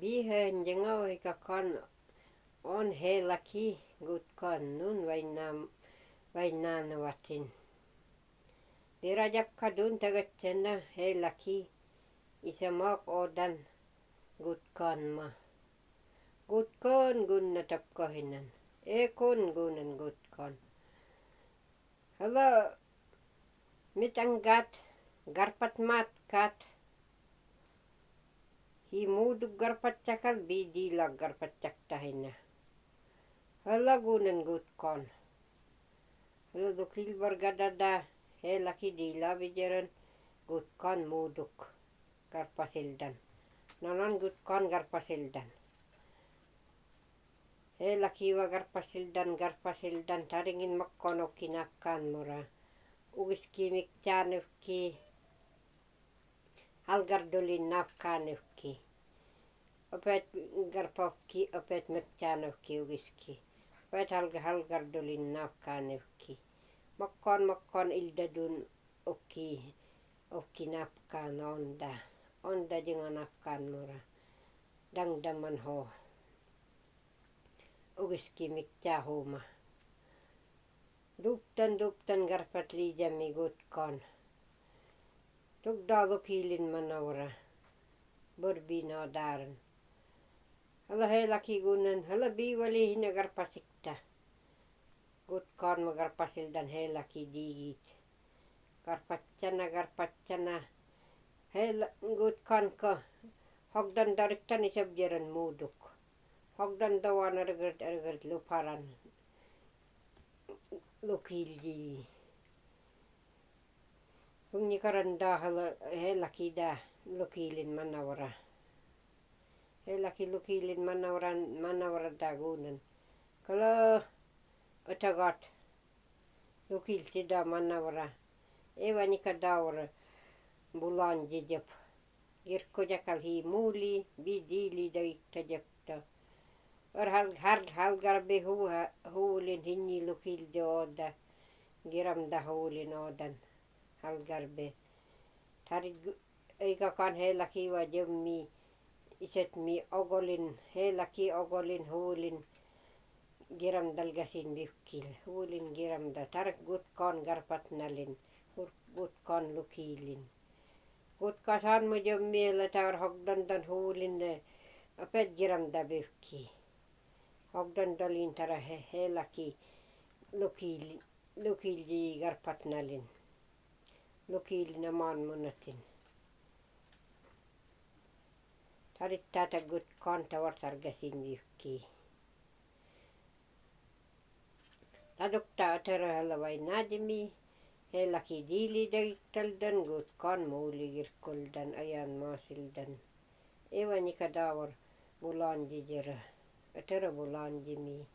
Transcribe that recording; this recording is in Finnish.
Bihen jengau ika on he laki gut kon nun wainam wainan watin. Dirajap kadun tagat cenda he laki isa odan gut kon ma. Gut kon gun natap kohinan. E kon gunan gut kon. Hello. Mitanggat garpat mat kat himuduk garpat cakal bidila garpat cak tahina. Hala gunan gut kan. Hala dukil bargadada heilaki dila bijaran gut kan muduk garpasildan. Gut kan garpasildan. Garpasildan taringin makkonokki nakkan mura. Uviski miktsanukki algar duli nafka nuki. Opet gar opet mekta nuki. Opet algar algar duli nafka nuki. ildadun makon ilda dun uki uki nafka nonda. Onda jinga nafka nura. Dang daman ho. ugiski mekta huma. Duptan duptan garpat lija migut kon. Çok dağlık iyilin mana ora. Bir bina darın. Hala hela ki gunan, hala bi vali hine garpasikta. Gut karma garpasildan hela ki digit. Garpatçana garpatçana. Hela gut kanka. Hogdan darıktan isep jeren muuduk. Hogdan davan ergert ergert luparan. Lukilji. Lukilji. Da hala heilaki da lukilin manawra. Heilaki lukilin manawran manawra da gunan. Kala otagat lukilti da manawra. Evanika daura bulan jijap. Girko jakal hi muli bidili da iktajakta. Or hal halgarbe huulin hinni lukildi oda. Giramda huulin odan halgarbe. Tarit ika kan heilaki va jemmi isetmi ogolin heilaki ogolin huulin giramdal gasin biukkil. Huulin giramda tarik gut kan garpatnalin. Gut kan lukilin. Gut kasan mo jemmi ela taur hogdandan huulin opet giramda biukki. Hogdandalin tara heilaki lukilji garpatnalin. Lukilin aman munatin. Tarit tata gut kan tavartar gasin biukki. Tadukta vainajemi heilaki dili da iktaldan gut kan muli girkoldan ayan maasildan. Evanika davar bulan jijera. Atara bulan jemi.